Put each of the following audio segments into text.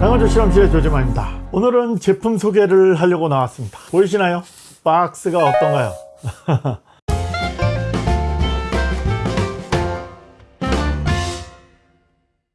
당원조 실험실의 조재만입니다. 오늘은 제품 소개를 하려고 나왔습니다. 보이시나요? 박스가 어떤가요?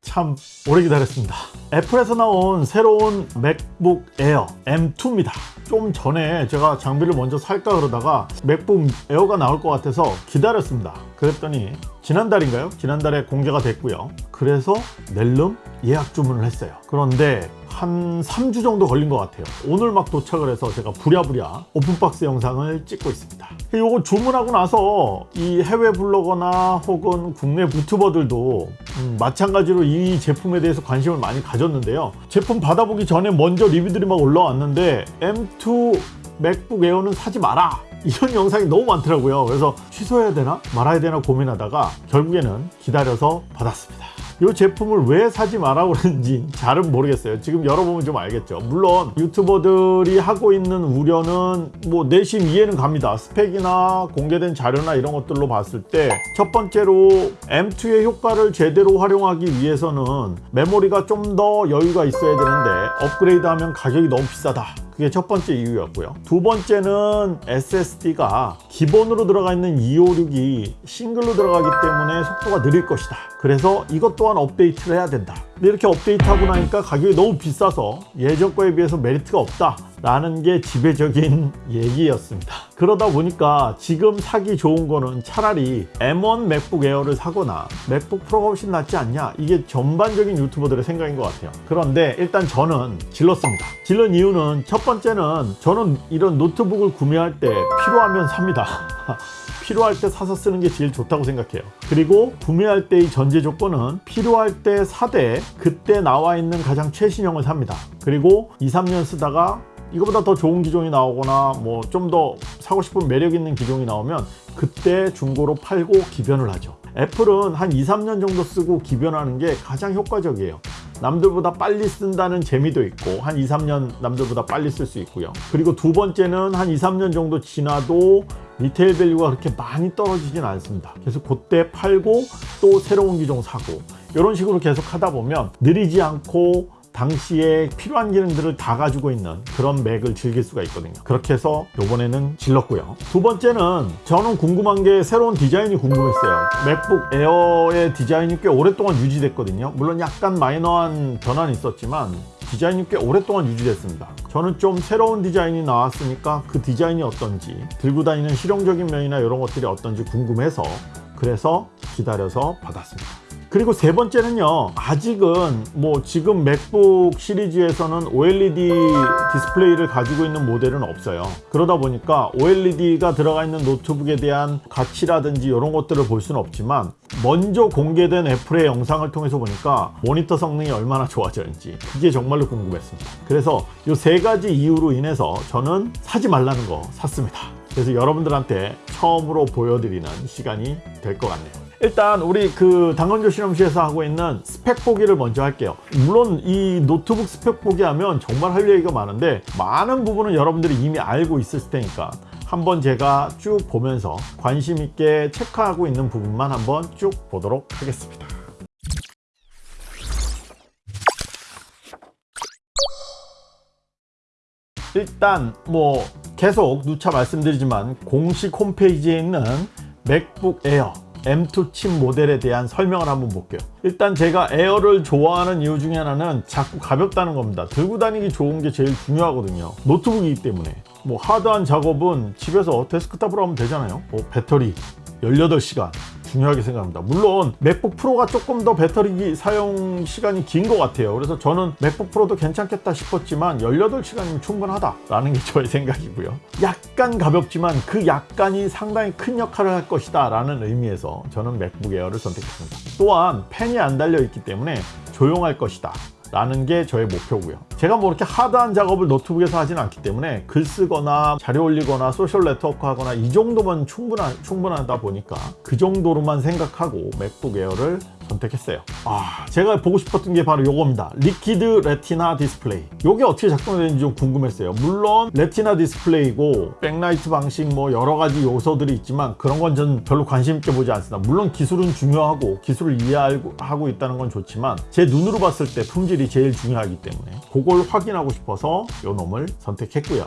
참 오래 기다렸습니다. 애플에서 나온 새로운 맥북 에어 M2입니다. 좀 전에 제가 장비를 먼저 살까 그러다가 맥북 에어가 나올 것 같아서 기다렸습니다. 그랬더니 지난달인가요? 지난달에 공개가 됐고요. 그래서 낼름 예약 주문을 했어요. 그런데 한 3주 정도 걸린 것 같아요. 오늘 막 도착을 해서 제가 부랴부랴 오픈박스 영상을 찍고 있습니다. 이거 주문하고 나서 이 해외 블로거나 혹은 국내 유튜버들도 음, 마찬가지로 이 제품에 대해서 관심을 많이 가졌는데요. 제품 받아보기 전에 먼저 리뷰들이 막 올라왔는데 M2 맥북 에어는 사지 마라 이런 영상이 너무 많더라고요. 그래서 취소해야 되나 말아야 되나 고민하다가 결국에는 기다려서 받았습니다. 이 제품을 왜 사지 마라 그러는지 잘은 모르겠어요. 지금 열어보면 좀 알겠죠. 물론 유튜버들이 하고 있는 우려는 뭐 내심 이해는 갑니다. 스펙이나 공개된 자료나 이런 것들로 봤을 때 첫 번째로 M2의 효과를 제대로 활용하기 위해서는 메모리가 좀 더 여유가 있어야 되는데 업그레이드 하면 가격이 너무 비싸다 그게 첫 번째 이유였고요. 두 번째는 SSD가 기본으로 들어가 있는 256이 싱글로 들어가기 때문에 속도가 느릴 것이다. 그래서 이것 또한 업데이트를 해야 된다 근데 이렇게 업데이트하고 나니까 가격이 너무 비싸서 예전 거에 비해서 메리트가 없다 라는 게 지배적인 얘기였습니다. 그러다 보니까 지금 사기 좋은 거는 차라리 M1 맥북 에어를 사거나 맥북 프로가 훨씬 낫지 않냐? 이게 전반적인 유튜버들의 생각인 것 같아요. 그런데 일단 저는 질렀습니다. 질른 이유는 첫 번째는 저는 이런 노트북을 구매할 때 필요하면 삽니다 필요할 때 사서 쓰는 게 제일 좋다고 생각해요. 그리고 구매할 때의 전제 조건은 필요할 때 사되 그때 나와 있는 가장 최신형을 삽니다. 그리고 2, 3년 쓰다가 이거보다 더 좋은 기종이 나오거나 뭐 좀 더 사고 싶은 매력 있는 기종이 나오면 그때 중고로 팔고 기변을 하죠. 애플은 한 2, 3년 정도 쓰고 기변하는 게 가장 효과적이에요. 남들보다 빨리 쓴다는 재미도 있고 한 2, 3년 남들보다 빨리 쓸 수 있고요. 그리고 두 번째는 한 2, 3년 정도 지나도 리테일 value가 그렇게 많이 떨어지진 않습니다. 그래서 그때 팔고 또 새로운 기종 사고. 이런 식으로 계속 하다 보면 느리지 않고 당시에 필요한 기능들을 다 가지고 있는 그런 맥을 즐길 수가 있거든요. 그렇게 해서 요번에는 질렀고요. 두 번째는 저는 궁금한 게 새로운 디자인이 궁금했어요. 맥북 에어의 디자인이 꽤 오랫동안 유지됐거든요. 물론 약간 마이너한 변화는 있었지만 디자인이 꽤 오랫동안 유지됐습니다. 저는 좀 새로운 디자인이 나왔으니까 그 디자인이 어떤지 들고 다니는 실용적인 면이나 이런 것들이 어떤지 궁금해서 그래서 기다려서 받았습니다 그리고 세 번째는요 아직은 뭐 지금 맥북 시리즈에서는 OLED 디스플레이를 가지고 있는 모델은 없어요. 그러다 보니까 OLED가 들어가 있는 노트북에 대한 가치라든지 이런 것들을 볼 수는 없지만 먼저 공개된 애플의 영상을 통해서 보니까 모니터 성능이 얼마나 좋아졌는지 그게 정말로 궁금했습니다. 그래서 이 세 가지 이유로 인해서 저는 사지 말라는 거 샀습니다. 그래서 여러분들한테 처음으로 보여드리는 시간이 될 것 같네요 일단 우리 그 당근조 실험실에서 하고 있는 스펙 보기를 먼저 할게요. 물론 이 노트북 스펙 보기 하면 정말 할 얘기가 많은데 많은 부분은 여러분들이 이미 알고 있을 테니까 한번 제가 쭉 보면서 관심 있게 체크하고 있는 부분만 한번 쭉 보도록 하겠습니다. 일단 뭐 계속 누차 말씀드리지만 공식 홈페이지에 있는 맥북 에어 M2 칩 모델에 대한 설명을 한번 볼게요. 일단 제가 에어를 좋아하는 이유 중에 하나는 자꾸 가볍다는 겁니다. 들고 다니기 좋은 게 제일 중요하거든요. 노트북이기 때문에. 뭐 hard한 작업은 집에서 데스크탑으로 하면 되잖아요. 뭐 배터리 18시간 중요하게 생각합니다. 물론 맥북 프로가 조금 더 배터리 사용 시간이 긴 것 같아요. 그래서 저는 맥북 프로도 괜찮겠다 싶었지만 18시간이면 충분하다 라는 게 저의 생각이고요. 약간 가볍지만 그 약간이 상당히 큰 역할을 할 것이다 라는 의미에서 저는 맥북 에어를 선택했습니다. 또한 팬이 안 달려 있기 때문에 조용할 것이다 라는 게 저의 목표고요. 제가 뭐 이렇게 hard한 작업을 노트북에서 하진 않기 때문에 글 쓰거나 자료 올리거나 소셜 네트워크 하거나 이 정도만 충분하, 충분하다 보니까 그 정도로만 생각하고 맥북 에어를 선택했어요. 아 제가 보고 싶었던 게 바로 요겁니다. Liquid Retina 디스플레이. 요게 어떻게 작동되는지 좀 궁금했어요. 물론 Retina 디스플레이고 백라이트 방식 뭐 여러 가지 요소들이 있지만 그런 건 전 별로 관심 있게 보지 않습니다. 물론 기술은 중요하고 기술을 이해하고 있다는 건 좋지만 제 눈으로 봤을 때 품질이 제일 중요하기 때문에 그걸 확인하고 싶어서 요 놈을 선택했고요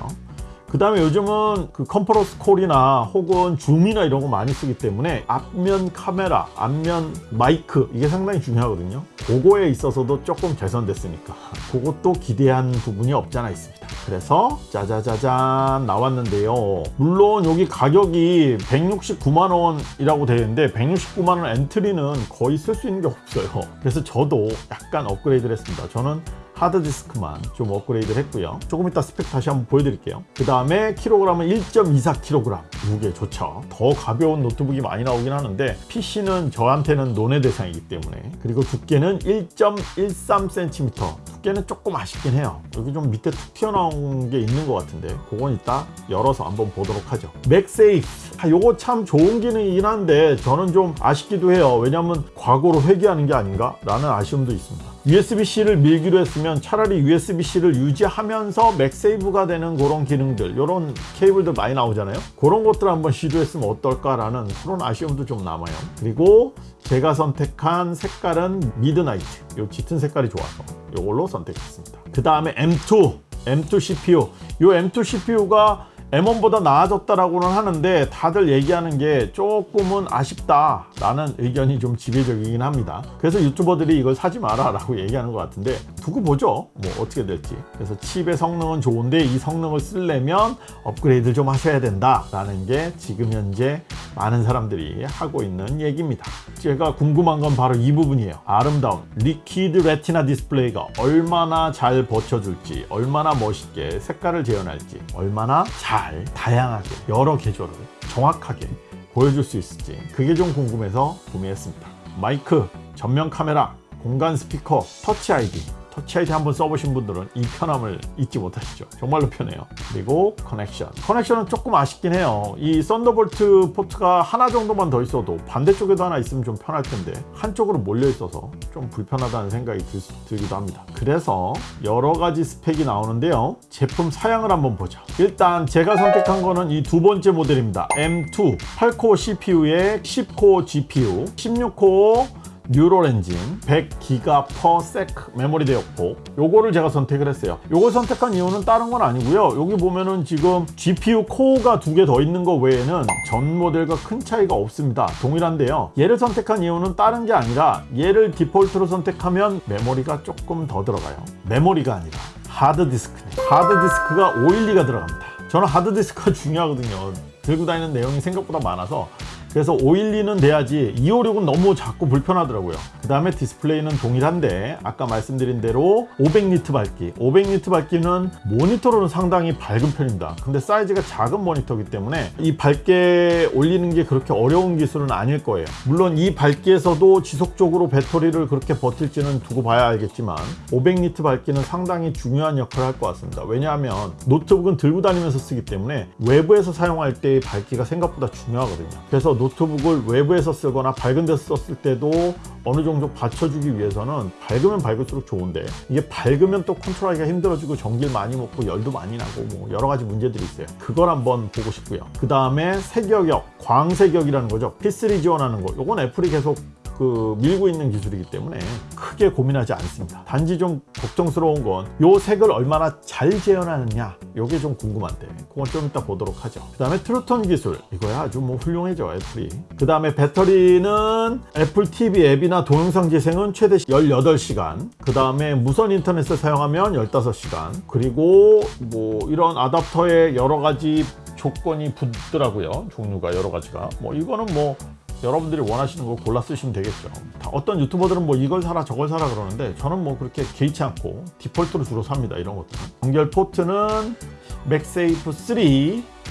그 다음에 요즘은 그 컴프러스 콜이나 혹은 줌이나 이런 거 많이 쓰기 때문에 앞면 카메라, 앞면 마이크 이게 상당히 중요하거든요. 그거에 있어서도 조금 개선됐으니까 그것도 기대한 부분이 없잖아 있습니다. 그래서 짜자자잔 나왔는데요. 물론 여기 가격이 169만원이라고 되어 있는데 169만원 엔트리는 거의 쓸 수 있는 게 없어요. 그래서 저도 약간 업그레이드를 했습니다. 저는 하드디스크만 좀 업그레이드를 했고요. 조금 이따 스펙 다시 한번 보여드릴게요. 그 다음에 킬로그램은 1.24kg 무게 좋죠. 더 가벼운 노트북이 많이 나오긴 하는데 PC는 저한테는 논의 대상이기 때문에. 그리고 두께는 1.13cm 두께는 조금 아쉽긴 해요. 여기 좀 밑에 툭 튀어나온 게 있는 것 같은데 그건 이따 열어서 한번 보도록 하죠. 맥세이프. 아, 요거 참 좋은 기능이긴 한데 저는 좀 아쉽기도 해요. 왜냐면 과거로 회귀하는 게 아닌가? 라는 아쉬움도 있습니다 USB-C를 밀기로 했으면 차라리 USB-C를 유지하면서 맥세이프가 되는 그런 기능들 이런 케이블들 많이 나오잖아요. 그런 것들 한번 시도했으면 어떨까라는 그런 아쉬움도 좀 남아요. 그리고 제가 선택한 색깔은 midnight. 요 짙은 색깔이 좋아서 이걸로 선택했습니다. 그 다음에 M2 M2 CPU 이 M2 CPU가 M1보다 나아졌다라고는 하는데 다들 얘기하는 게 조금은 아쉽다 라는 의견이 좀 지배적이긴 합니다. 그래서 유튜버들이 이걸 사지 마라 라고 얘기하는 것 같은데 두고 보죠. 뭐 어떻게 될지. 그래서 칩의 성능은 좋은데 이 성능을 쓰려면 업그레이드 좀 하셔야 된다 라는 게 지금 현재 많은 사람들이 하고 있는 얘기입니다. 제가 궁금한 건 바로 이 부분이에요. 아름다운 Liquid Retina 디스플레이가 얼마나 잘 버텨줄지 얼마나 멋있게 색깔을 재현할지 얼마나 잘 다양하게 여러 계조를 정확하게 보여줄 수 있을지 그게 좀 궁금해서 구매했습니다. 마이크, 전면 카메라, 공간 스피커, Touch ID Touch ID 한번 써보신 분들은 이 편함을 잊지 못하시죠 정말로 편해요. 그리고 connection. connection은 조금 아쉽긴 해요. 이 Thunderbolt 포트가 하나 정도만 더 있어도 반대쪽에도 하나 있으면 좀 편할 텐데 한쪽으로 몰려 있어서 좀 불편하다는 생각이 들, 기도 합니다. 그래서 여러 가지 스펙이 나오는데요. 제품 사양을 한번 보죠. 일단 제가 선택한 거는 이 두 번째 모델입니다. M2 8 core CPU에 10 core GPU 16 core neural 엔진 100기가 per sec 메모리 되었고 요거를 제가 선택을 했어요. 요걸 선택한 이유는 다른 건 아니고요. 여기 보면은 지금 GPU 코어가 두 개 더 있는 거 외에는 전 모델과 큰 차이가 없습니다. 동일한데요. 얘를 선택한 이유는 다른 게 아니라 얘를 default로 선택하면 메모리가 조금 더 들어가요. 메모리가 아니라 하드디스크 하드디스크가 512가 들어갑니다. 저는 하드디스크가 중요하거든요. 들고 다니는 내용이 생각보다 많아서 그래서 512는 돼야지 256은 너무 작고 불편하더라고요. 그 다음에 디스플레이는 동일한데 아까 말씀드린 대로 500니트 밝기. 500니트 밝기는 모니터로는 상당히 밝은 편입니다. 근데 사이즈가 작은 모니터이기 때문에 이 밝게 올리는 게 그렇게 어려운 기술은 아닐 거예요. 물론 이 밝기에서도 지속적으로 배터리를 그렇게 버틸지는 두고 봐야 알겠지만 500니트 밝기는 상당히 중요한 역할을 할 것 같습니다. 왜냐하면 노트북은 들고 다니면서 쓰기 때문에 외부에서 사용할 때의 밝기가 생각보다 중요하거든요. 그래서 노트북을 외부에서 쓰거나 밝은 데서 썼을 때도 어느 정도 받쳐주기 위해서는 밝으면 밝을수록 좋은데 이게 밝으면 또 컨트롤하기가 힘들어지고 전기를 많이 먹고 열도 많이 나고 뭐 여러 가지 문제들이 있어요. 그걸 한번 보고 싶고요. 그 다음에 색역 광색역이라는 거죠. P3 지원하는 거. 이건 애플이 계속 그 밀고 있는 기술이기 때문에 크게 고민하지 않습니다. 단지 좀 걱정스러운 건 요 색을 얼마나 잘 재현하느냐 요게 좀 궁금한데 그건 좀 이따 보도록 하죠. 그 다음에 True Tone 기술 이거야 아주 뭐 훌륭하죠 애플이. 그 다음에 배터리는 애플 TV 앱이나 동영상 재생은 최대 18시간. 그 다음에 무선 인터넷을 사용하면 15시간. 그리고 뭐 이런 아답터에 여러 가지 조건이 붙더라고요. 종류가 여러 가지가. 뭐 이거는 뭐 여러분들이 원하시는 거 골라 쓰시면 되겠죠. 어떤 유튜버들은 뭐 이걸 사라 저걸 사라 그러는데 저는 뭐 그렇게 개의치 않고 디폴트로 주로 삽니다 이런 것들은. 연결 포트는 MagSafe 3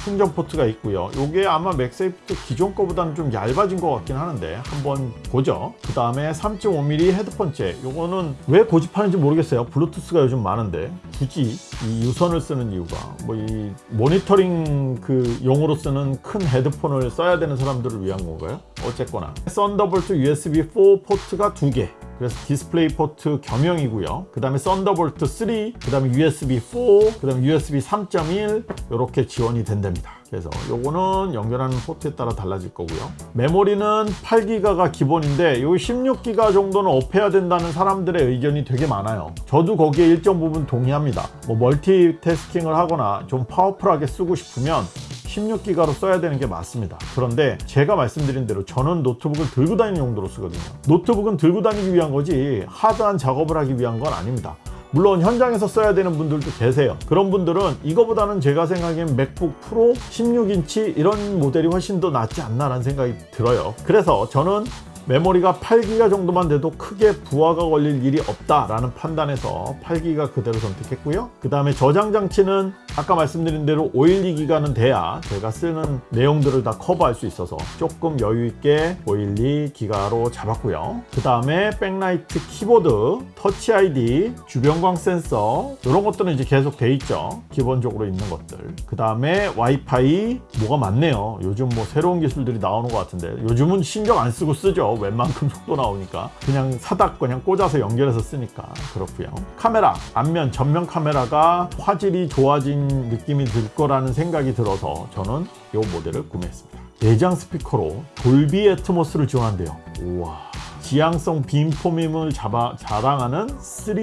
충전 포트가 있고요. 이게 아마 MagSafe 기존 거보다는 좀 얇아진 것 같긴 하는데 한번 보죠. 그 다음에 3.5mm 헤드폰 잭. 이거는 왜 고집하는지 모르겠어요. 블루투스가 요즘 많은데 굳이 이 유선을 쓰는 이유가 뭐 이 모니터링 그 용으로 쓰는 큰 헤드폰을 써야 되는 사람들을 위한 건가요? 어쨌거나 Thunderbolt USB 4 포트가 두 개. 그래서 디스플레이 포트 겸용이고요. 그 다음에 Thunderbolt 3, 그 다음에 USB 4, 그 다음에 USB 3.1 이렇게 지원이 된답니다. 그래서 요거는 연결하는 포트에 따라 달라질 거고요. 메모리는 8기가가 기본인데 요 16기가 정도는 up해야 된다는 사람들의 의견이 되게 많아요. 저도 거기에 일정 부분 동의합니다. 뭐 멀티태스킹을 하거나 좀 powerful하게 쓰고 싶으면 16기가로 써야 되는 게 맞습니다. 그런데 제가 말씀드린 대로 저는 노트북을 들고 다니는 용도로 쓰거든요. 노트북은 들고 다니기 위한 거지 hard한 작업을 하기 위한 건 아닙니다. 물론 현장에서 써야 되는 분들도 계세요. 그런 분들은 이거보다는 제가 생각엔 MacBook Pro 16인치 이런 모델이 훨씬 더 낫지 않나 라는 생각이 들어요. 그래서 저는 메모리가 8기가 정도만 돼도 크게 부하가 걸릴 일이 없다라는 판단에서 8기가 그대로 선택했고요. 그 다음에 저장 장치는 아까 말씀드린 대로 512기가는 돼야 제가 쓰는 내용들을 다 커버할 수 있어서 조금 여유 있게 512기가로 잡았고요. 그 다음에 백라이트 키보드, Touch ID, 주변광 센서 이런 것들은 이제 계속 돼 있죠. 기본적으로 있는 것들. 그 다음에 와이파이 뭐가 많네요. 요즘 뭐 새로운 기술들이 나오는 것 같은데 요즘은 신경 안 쓰고 쓰죠. 웬만큼 속도 나오니까. 그냥 사닥 그냥 꽂아서 연결해서 쓰니까 그렇고요. 카메라 앞면 전면 카메라가 화질이 좋아진 느낌이 들 거라는 생각이 들어서 저는 이 모델을 구매했습니다. 내장 스피커로 돌비 애트모스를 지원한대요. 우와. 지향성 빔포밈을 잡아, 자랑하는 3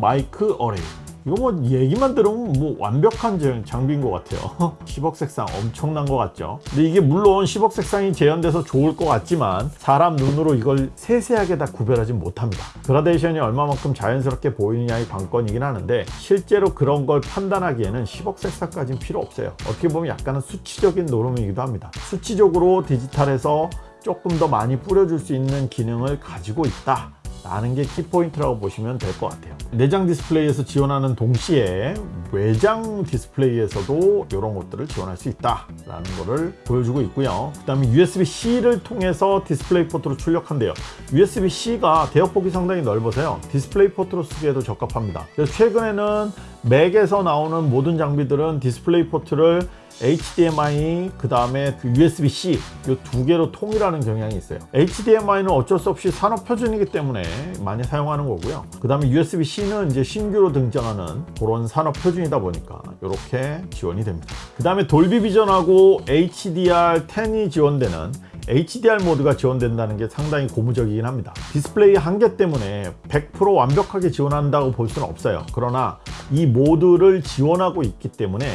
마이크 어레이 이거 뭐 얘기만 들으면 뭐 완벽한 장- 장비인 것 같아요. 10억 색상 엄청난 것 같죠? 근데 이게 물론 10억 색상이 재현돼서 좋을 것 같지만 사람 눈으로 이걸 세세하게 다 구별하지 못합니다. 그라데이션이 얼마만큼 자연스럽게 보이느냐의 관건이긴 하는데 실제로 그런 걸 판단하기에는 10억 색상까지는 필요 없어요. 어떻게 보면 약간은 수치적인 노름이기도 합니다. 수치적으로 디지털에서 조금 더 많이 뿌려줄 수 있는 기능을 가지고 있다 라는 게 키포인트라고 보시면 될 것 같아요. 내장 디스플레이에서 지원하는 동시에 외장 디스플레이에서도 이런 것들을 지원할 수 있다 라는 거를 보여주고 있고요. 그 다음에 USB-C를 통해서 디스플레이 포트로 출력한대요. USB-C가 대역폭이 상당히 넓어서요. 디스플레이 포트로 쓰기에도 적합합니다. 그래서 최근에는 맥에서 나오는 모든 장비들은 디스플레이 포트를 HDMI 그 다음에 그 USB-C 이 두 개로 통일하는 경향이 있어요. HDMI는 어쩔 수 없이 산업 표준이기 때문에 많이 사용하는 거고요. 그 다음에 USB-C는 이제 신규로 등장하는 그런 산업 표준이다 보니까 이렇게 지원이 됩니다. 그 다음에 Dolby Vision하고 HDR10이 지원되는 HDR 모드가 지원된다는 게 상당히 고무적이긴 합니다. 디스플레이 한계 때문에 100% 완벽하게 지원한다고 볼 수는 없어요. 그러나 이 모드를 지원하고 있기 때문에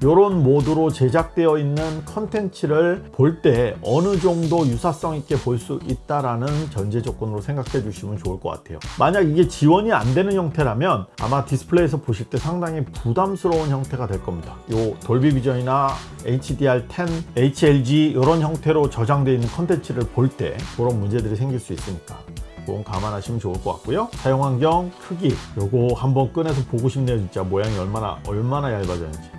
이런 모드로 제작되어 있는 컨텐츠를 볼 때 어느 정도 유사성 있게 볼 수 있다라는 전제 조건으로 생각해 주시면 좋을 것 같아요. 만약 이게 지원이 안 되는 형태라면 아마 디스플레이에서 보실 때 상당히 부담스러운 형태가 될 겁니다. 요 Dolby Vision이나 HDR10, HLG 이런 형태로 저장되어 있는 컨텐츠를 볼 때 그런 문제들이 생길 수 있으니까 그건 감안하시면 좋을 것 같고요. 사용 환경 크기 요거 한번 꺼내서 보고 싶네요 진짜. 모양이 얼마나 얼마나 얇아졌는지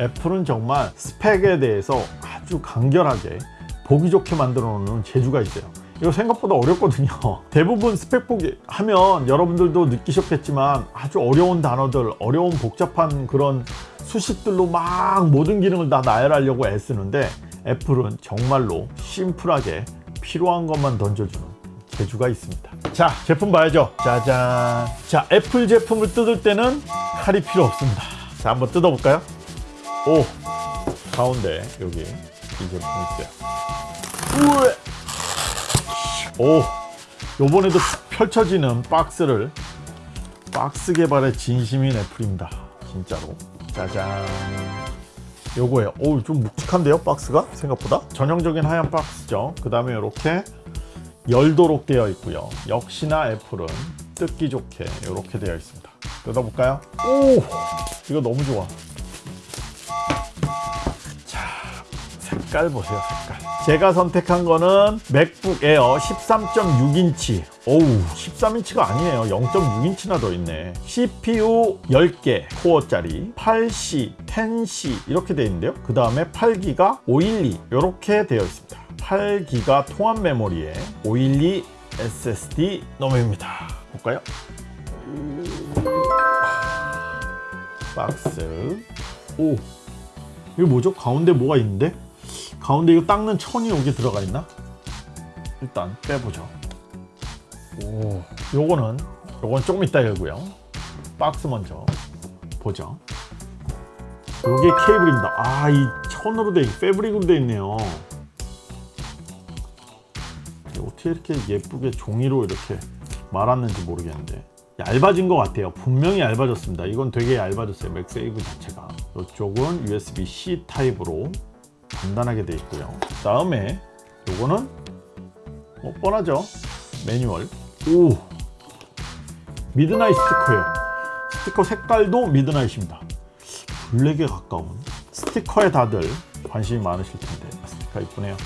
애플은 정말 스펙에 대해서 아주 간결하게 보기 좋게 만들어 놓는 재주가 있어요. 이거 생각보다 어렵거든요. 대부분 스펙 보기 하면 여러분들도 느끼셨겠지만 아주 어려운 단어들 어려운 복잡한 그런 수식들로 막 모든 기능을 다 나열하려고 애쓰는데 애플은 정말로 심플하게 필요한 것만 던져주는 재주가 있습니다. 자 제품 봐야죠. 짜잔. 자 애플 제품을 뜯을 때는 칼이 필요 없습니다. 자 한번 뜯어볼까요 오 가운데 여기. 이 제품이 있어요. 우에. 오 요번에도 펼쳐지는 박스를 박스 개발에 진심인 애플입니다. 진짜로. 짜잔. 요거예요 오좀 묵직한데요 박스가? 생각보다? 전형적인 하얀 박스죠. 그 다음에 이렇게 열도록 되어 있고요. 역시나 애플은 뜯기 좋게 이렇게 되어 있습니다. 뜯어볼까요? 오 이거 너무 좋아 색깔 보세요 색깔. 제가 선택한 거는 맥북 에어 13.6인치. 오우 13인치가 아니에요. 0.6인치나 더 있네. CPU 10개 코어짜리 8C, 10C 이렇게 되어 있는데요. 그 다음에 8기가 512 이렇게 되어 있습니다. 8기가 통합 메모리에 512 SSD 놈입니다. 볼까요? 박스. 오 이거 뭐죠? 가운데 뭐가 있는데? 가운데 이거 닦는 천이 여기 들어가 있나? 일단 빼보죠. 오 요거는 요건 조금 이따 열고요. 박스 먼저 보죠. 요게 케이블입니다. 아 이 천으로 돼 패브릭으로 돼 있네요. 어떻게 이렇게 예쁘게 종이로 이렇게 말았는지 모르겠는데. 얇아진 것 같아요. 분명히 얇아졌습니다. 이건 되게 얇아졌어요 MagSafe 자체가 이쪽은 USB-C 타입으로 간단하게 되어 있고요. 그 다음에 요거는 뭐 뻔하죠? 매뉴얼. 오! midnight 스티커예요. 스티커 색깔도 midnight입니다. 블랙에 가까운 스티커에 다들 관심이 많으실 텐데 스티커 이쁘네요.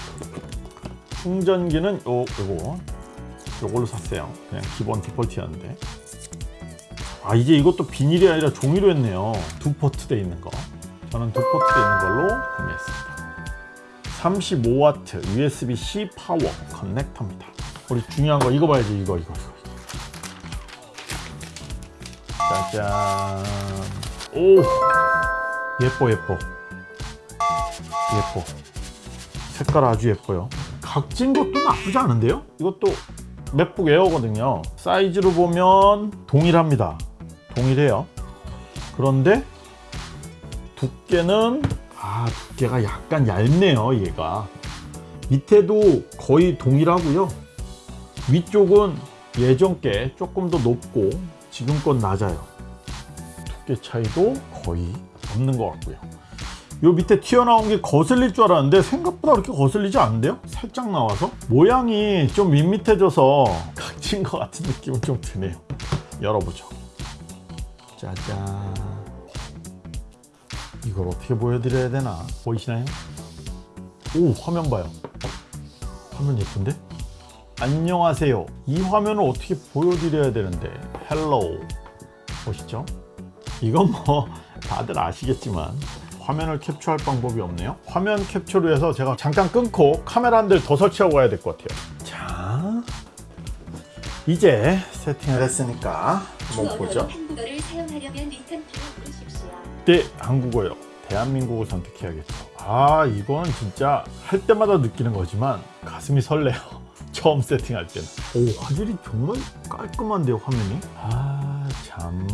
충전기는 요, 요거. 요걸로 샀어요. 그냥 기본 디폴트였는데 아 이제 이것도 비닐이 아니라 종이로 했네요. 두 포트 돼 있는 거. 저는 두 포트 돼 있는 걸로 구매했습니다. 35W USB-C 파워 커넥터입니다. 우리 중요한 거 이거 봐야지 이거 이거 이거. 짜잔. 오! 예뻐 예뻐. 예뻐. 색깔 아주 예뻐요. 각진 것도 나쁘지 않은데요? 이것도 맥북 에어거든요. 사이즈로 보면 동일합니다 동일해요. 그런데 두께는 아 두께가 약간 얇네요 얘가. 밑에도 거의 동일하고요. 위쪽은 예전 게 조금 더 높고 지금 건 낮아요. 두께 차이도 거의 없는 것 같고요. 요 밑에 튀어나온 게 거슬릴 줄 알았는데 생각보다 그렇게 거슬리지 않는데요? 살짝 나와서? 모양이 좀 밋밋해져서 각진 것 같은 느낌은 좀 드네요. 열어보죠 짜잔. 이걸 어떻게 보여드려야 되나? 보이시나요? 오 화면 봐요. 화면 예쁜데? 안녕하세요. 이 화면을 어떻게 보여드려야 되는데? Hello 보시죠. 이건 뭐 다들 아시겠지만 화면을 캡처할 방법이 없네요. 화면 캡처를 해서 제가 잠깐 끊고 카메라 한 대를 더 설치하고 가야 될 것 같아요. 자 이제 세팅을 했으니까 한번 보죠 한국어를 사용하려면 리턴 키를 누르십시오. 네 한국어요. 대한민국을 선택해야겠죠 아 이건 진짜 할 때마다 느끼는 거지만 가슴이 설레요. 처음 세팅할 때는. 오 화질이 정말 깔끔한데요 화면이? 아 참.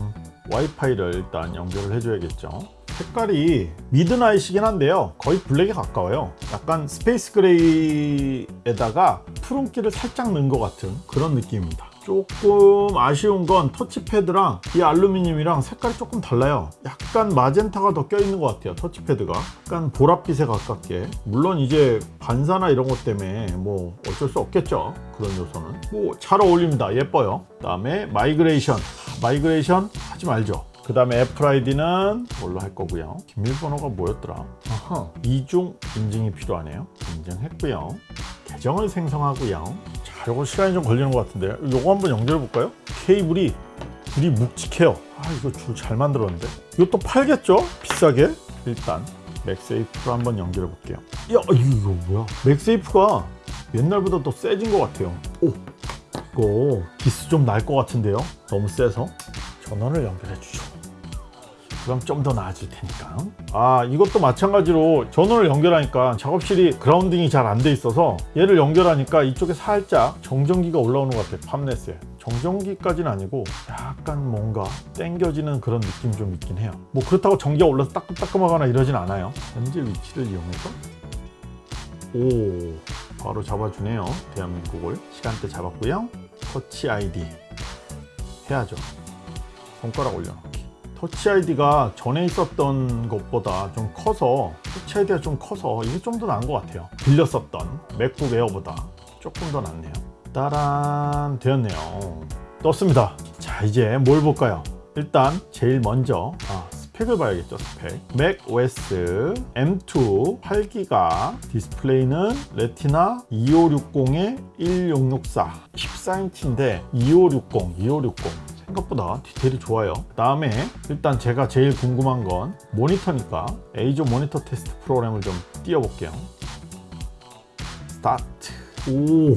와이파이를 일단 연결을 해줘야겠죠. 색깔이 midnight이긴 한데요. 거의 블랙에 가까워요. 약간 space gray에다가 푸른기를 살짝 넣은 것 같은 그런 느낌입니다 조금 아쉬운 건 터치패드랑 이 알루미늄이랑 색깔이 조금 달라요. 약간 마젠타가 더 껴있는 것 같아요 터치패드가. 약간 보랏빛에 가깝게. 물론 이제 반사나 이런 것 때문에 뭐 어쩔 수 없겠죠 그런 요소는. 뭐 잘 어울립니다. 예뻐요. 그 다음에 migration. migration 하지 말죠 그 다음에 애플 아이디는 뭘로 할 거고요. 비밀번호가 뭐였더라? 아하, 이중 인증이 필요하네요. 인증했고요. 계정을 생성하고요. 자 요거 시간이 좀 걸리는 것 같은데. 요거 한번 연결해 볼까요? 케이블이 줄이 묵직해요. 아 이거 줄 잘 만들었는데. 이것도 팔겠죠? 비싸게? 일단 맥세이프로 한번 연결해 볼게요. 야 이거 뭐야? 맥세이프가 옛날보다 더 세진 것 같아요. 오 이거 기스 좀 날 것 같은데요? 너무 세서 전원을 연결해 주죠 그럼 좀 더 나아질 테니까. 아 이것도 마찬가지로 전원을 연결하니까 작업실이 그라운딩이 잘 안 돼 있어서 얘를 연결하니까 이쪽에 살짝 정전기가 올라오는 것 같아요 팜넷에. 정전기까지는 아니고 약간 뭔가 땡겨지는 그런 느낌이 좀 있긴 해요. 뭐 그렇다고 전기가 올라서 따끔따끔하거나 이러진 않아요. 현재 위치를 이용해서. 오 바로 잡아주네요 대한민국을. 시간대 잡았고요. 터치 아이디 해야죠. 손가락 올려놓기 터치 아이디가 전에 있었던 것보다 좀 커서 터치 아이디가 좀 커서 이게 좀 더 나은 것 같아요. 빌렸었던 맥북 에어보다 조금 더 낫네요. 따란 되었네요. 떴습니다. 자 이제 뭘 볼까요? 일단 제일 먼저 아, 스펙을 봐야겠죠 스펙. Mac OS M2 8기가 디스플레이는 레티나 2560에 1664 14인치인데 2560 2560 생각보다 디테일이 좋아요. 그 다음에 일단 제가 제일 궁금한 건 모니터니까 에이조 모니터 테스트 프로그램을 좀 띄워 볼게요. 스타트. 오.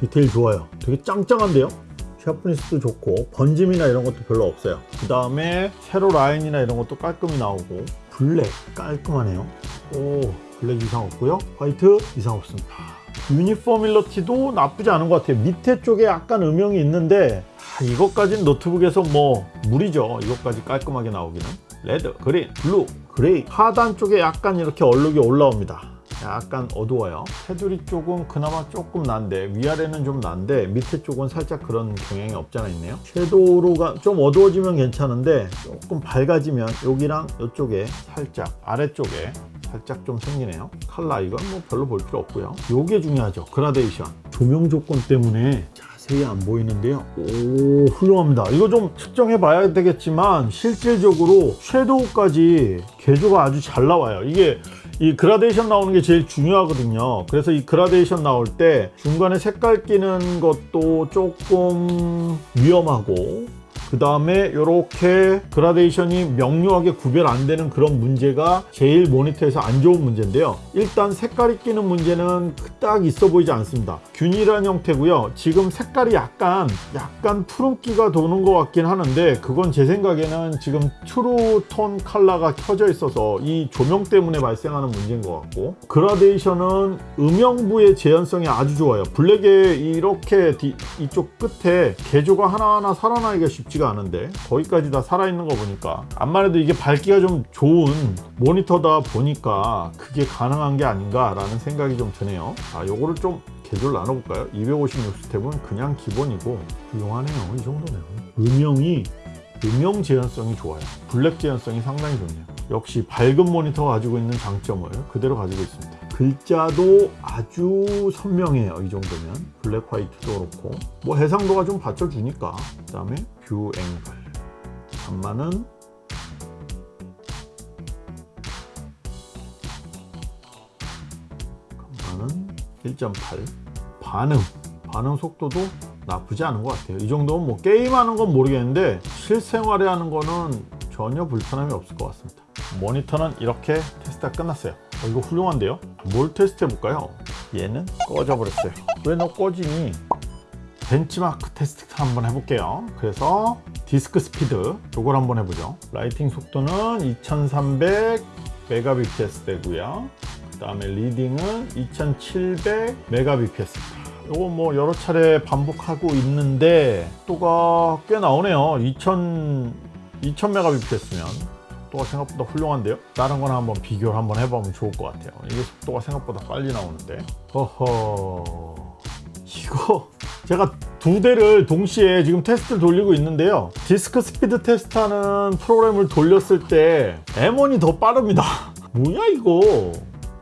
디테일 좋아요. 되게 짱짱한데요? sharpness도 좋고 번짐이나 이런 것도 별로 없어요. 그 다음에 세로 라인이나 이런 것도 깔끔히 나오고 블랙 깔끔하네요. 오 블랙 이상 없고요. 화이트 이상 없습니다 uniformity도 나쁘지 않은 것 같아요. 밑에 쪽에 약간 음영이 있는데 아, 이것까지는 노트북에서 뭐 무리죠. 이것까지 깔끔하게 나오기는. Red, green, blue, gray. 하단 쪽에 약간 이렇게 얼룩이 올라옵니다. 약간 어두워요. 테두리 쪽은 그나마 조금 난데 위아래는 좀 난데 밑에 쪽은 살짝 그런 경향이 없잖아 있네요. shadow가 좀 어두워지면 괜찮은데 조금 밝아지면 여기랑 이쪽에 살짝 아래쪽에 살짝 좀 생기네요. 칼라 이건 뭐 별로 볼 필요 없고요. 요게 중요하죠. 그라데이션. 조명 조건 때문에 자세히 안 보이는데요. 오 훌륭합니다. 이거 좀 측정해 봐야 되겠지만 실질적으로 shadow까지 계조가 아주 잘 나와요. 이게 이 그라데이션 나오는 게 제일 중요하거든요. 그래서 이 그라데이션 나올 때 중간에 색깔 끼는 것도 조금 위험하고 그 다음에 이렇게 그라데이션이 명료하게 구별 안 되는 그런 문제가 제일 모니터에서 안 좋은 문제인데요. 일단 색깔이 끼는 문제는 딱 있어 보이지 않습니다. 균일한 형태고요. 지금 색깔이 약간 약간 푸른기가 도는 것 같긴 하는데 그건 제 생각에는 지금 True Tone 컬러가 켜져 있어서 이 조명 때문에 발생하는 문제인 것 같고 그라데이션은 음영부의 재현성이 아주 좋아요. 블랙에 이렇게 뒤- 이쪽 끝에 계조가 하나하나 살아나기가 쉽지가 않은데 거기까지 다 살아있는 거 보니까. 암만 해도 이게 밝기가 좀 좋은 모니터다 보니까 그게 가능한 게 아닌가 라는 생각이 좀 드네요. 자 요거를 좀 계조를 나눠볼까요? 256 스텝은 그냥 기본이고 훌륭하네요 이 정도면. 음영이 음영 재현성이 좋아요. 블랙 재현성이 상당히 좋네요. 역시 밝은 모니터가 가지고 있는 장점을 그대로 가지고 있습니다 글자도 아주 선명해요 이 정도면. 블랙 화이트도 그렇고. 뭐 해상도가 좀 받쳐주니까. 그 다음에 View angle. 감마는 감마는 1.8 반응. 반응 속도도 나쁘지 않은 것 같아요. 이 정도면 뭐 게임하는 건 모르겠는데 실생활에 하는 거는 전혀 불편함이 없을 것 같습니다. 모니터는 이렇게 테스트가 끝났어요 어, 이거 훌륭한데요? 뭘 테스트 해볼까요? 얘는 꺼져버렸어요. 왜 너 꺼지니? 벤치마크 테스트 한번 해볼게요. 그래서 disk speed 이걸 한번 해보죠. writing 속도는 2300 메가bps 되고요. 그 다음에 reading은 2700 메가bps입니다 이거 뭐 여러 차례 반복하고 있는데 속도가 꽤 나오네요. 2000 2000 메가bps면 속도가 생각보다 훌륭한데요? 다른 거나 한번 비교를 한번 해보면 좋을 것 같아요. 이게 속도가 생각보다 빨리 나오는데. 허허. 이거 제가 두 대를 동시에 지금 테스트를 돌리고 있는데요. 디스크 스피드 테스트하는 프로그램을 돌렸을 때 M1이 더 빠릅니다. 뭐야 이거?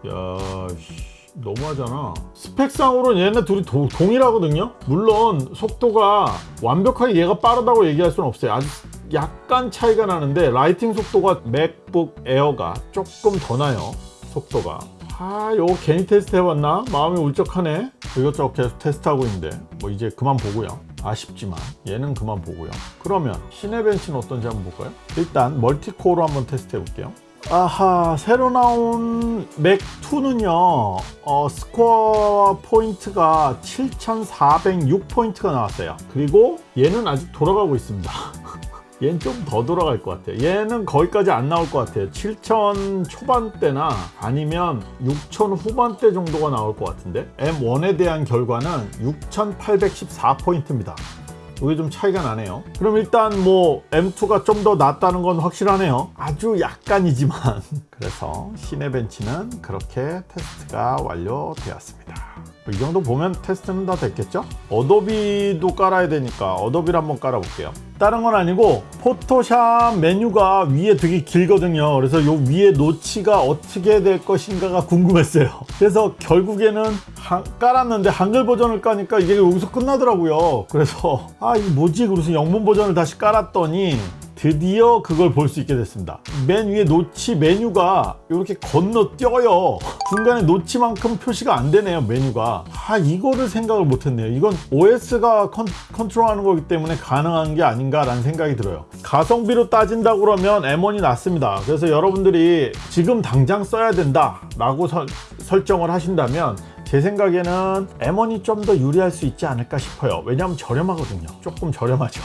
야 씨, 너무하잖아. 스펙상으로는 얘네 둘이 도- 동일하거든요? 물론 속도가 완벽하게 얘가 빠르다고 얘기할 수는 없어요. 아주 약간 차이가 나는데 writing 속도가 맥북 에어가 조금 더 나요. 속도가. 아 요거 괜히 테스트 해봤나? 마음이 울적하네. 이것저것 계속 테스트하고 있는데 뭐 이제 그만 보고요. 아쉽지만 얘는 그만 보고요. 그러면 시네벤치는 어떤지 한번 볼까요? 일단 multi-core로 한번 테스트 해볼게요. 아하 새로 나온 맥2는요 어, 스코어 포인트가 7406포인트가 나왔어요. 그리고 얘는 아직 돌아가고 있습니다 얘는 좀 더 돌아갈 것 같아요. 얘는 거기까지 안 나올 것 같아요. 7000 초반대나 아니면 6000 후반대 정도가 나올 것 같은데? M1에 대한 결과는 6814포인트입니다. 이게 좀 차이가 나네요. 그럼 일단 뭐 M2가 좀 더 낫다는 건 확실하네요. 아주 약간이지만. 그래서 시네벤치는 그렇게 테스트가 완료되었습니다 이 정도 보면 테스트는 다 됐겠죠? 어도비도 깔아야 되니까 어도비를 한번 깔아 볼게요. 다른 건 아니고 포토샵 메뉴가 위에 되게 길거든요. 그래서 요 위에 노치가 어떻게 될 것인가가 궁금했어요. 그래서 결국에는 한- 깔았는데 한글 버전을 까니까 이게 여기서 끝나더라고요. 그래서 아 이게 뭐지? 그래서 영문 버전을 다시 깔았더니 드디어 그걸 볼 수 있게 됐습니다. 맨 위에 노치 메뉴가 이렇게 건너뛰어요. 중간에 노치만큼 표시가 안 되네요, 메뉴가. 아, 이거를 생각을 못 했네요. 이건 OS가 컨, 컨트롤하는 거기 때문에 가능한 게 아닌가 라는 생각이 들어요. 가성비로 따진다고 그러면 M1이 낫습니다. 그래서 여러분들이 지금 당장 써야 된다 라고 설- 설정을 하신다면 제 생각에는 M1이 좀 더 유리할 수 있지 않을까 싶어요. 왜냐하면 저렴하거든요. 조금 저렴하죠.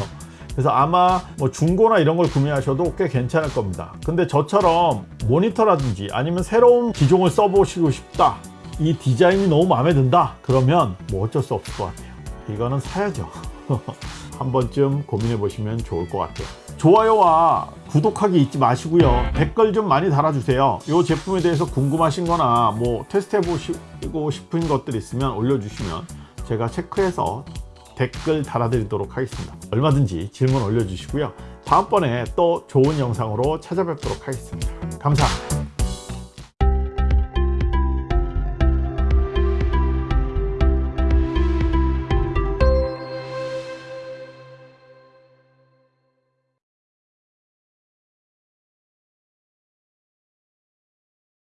그래서 아마 뭐 중고나 이런 걸 구매하셔도 꽤 괜찮을 겁니다. 근데 저처럼 모니터라든지 아니면 새로운 기종을 써보시고 싶다. 이 디자인이 너무 마음에 든다. 그러면 뭐 어쩔 수 없을 것 같아요. 이거는 사야죠. 한 번쯤 고민해 보시면 좋을 것 같아요. 좋아요와 구독하기 잊지 마시고요. 댓글 좀 많이 달아주세요. 이 제품에 대해서 궁금하신 거나 뭐 테스트 해 보시고 싶은 것들 있으면 올려주시면 제가 체크해서 댓글 달아드리도록 하겠습니다. 얼마든지 질문 올려주시고요. 다음번에 또 좋은 영상으로 찾아뵙도록 하겠습니다. 감사합니다.